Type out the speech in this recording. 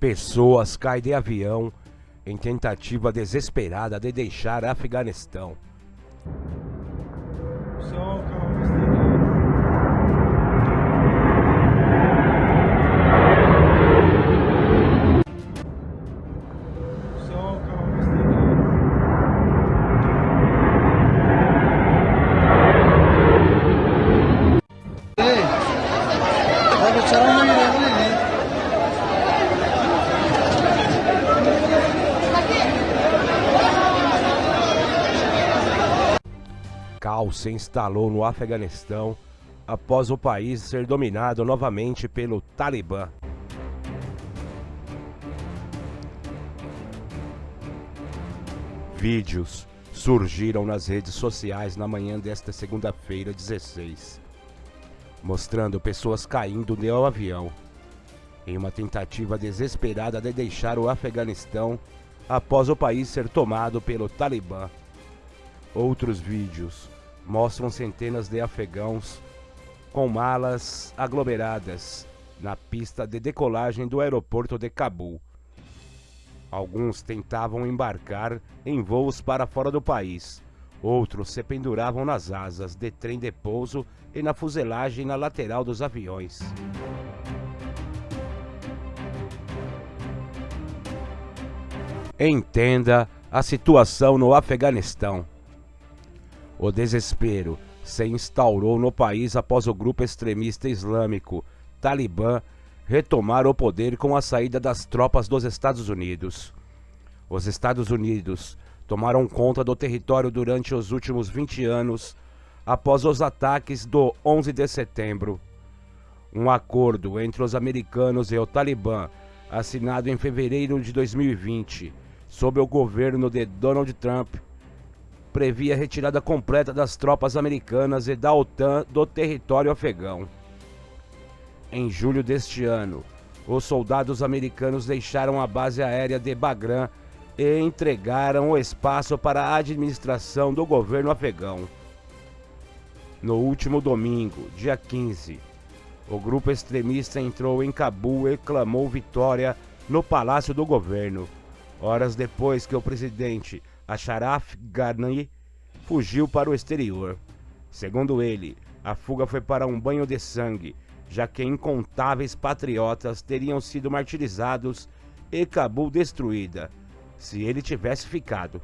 Pessoas caem de avião em tentativa desesperada de deixar Afeganistão. Calma, Caos se instalou no Afeganistão após o país ser dominado novamente pelo Talibã. Vídeos surgiram nas redes sociais na manhã desta segunda-feira, 16, mostrando pessoas caindo de um avião em uma tentativa desesperada de deixar o Afeganistão após o país ser tomado pelo Talibã. Outros vídeos mostram centenas de afegãos com malas aglomeradas na pista de decolagem do aeroporto de Cabul. Alguns tentavam embarcar em voos para fora do país. Outros se penduravam nas asas de trem de pouso e na fuselagem na lateral dos aviões. Entenda a situação no Afeganistão. O desespero se instaurou no país após o grupo extremista islâmico Talibã retomar o poder com a saída das tropas dos Estados Unidos. Os Estados Unidos tomaram conta do território durante os últimos 20 anos após os ataques do 11 de setembro. Um acordo entre os americanos e o Talibã, assinado em fevereiro de 2020, sob o governo de Donald Trump, previa a retirada completa das tropas americanas e da OTAN do território afegão. Em julho deste ano, os soldados americanos deixaram a base aérea de Bagram e entregaram o espaço para a administração do governo afegão. No último domingo, dia 15, o grupo extremista entrou em Cabul e clamou vitória no palácio do governo, horas depois que o presidente Ashraf Ghani fugiu para o exterior. Segundo ele, a fuga foi para um banho de sangue, já que incontáveis patriotas teriam sido martirizados e Cabul destruída, se ele tivesse ficado.